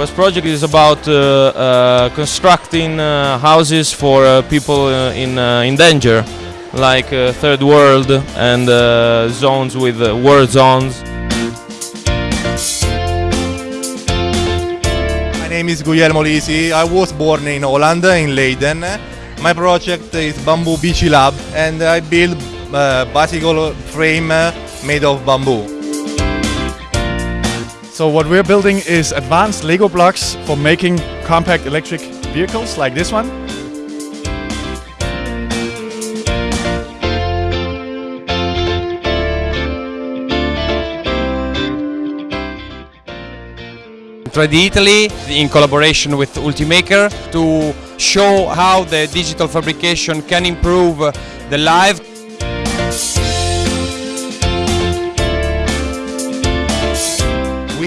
Quest project is about uh, uh, constructing uh, houses for people in in danger, like third world and zones with war zones. My name is Guglielmo Lisi. I was born in Holland, in Leiden. My project is Bamboo Beachy Lab, and I build uh, bicycle frame made of bamboo. So what we're building is advanced Lego blocks for making compact electric vehicles like this one. Trade Italy in collaboration with Ultimaker to show how the digital fabrication can improve the life.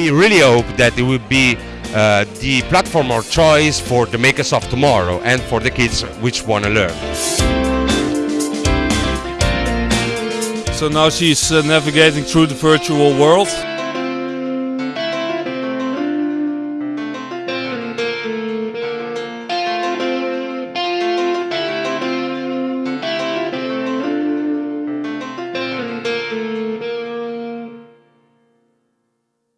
We really hope that it will be uh, the platform of choice for the makers of tomorrow and for the kids which want to learn. So now she's uh, navigating through the virtual world.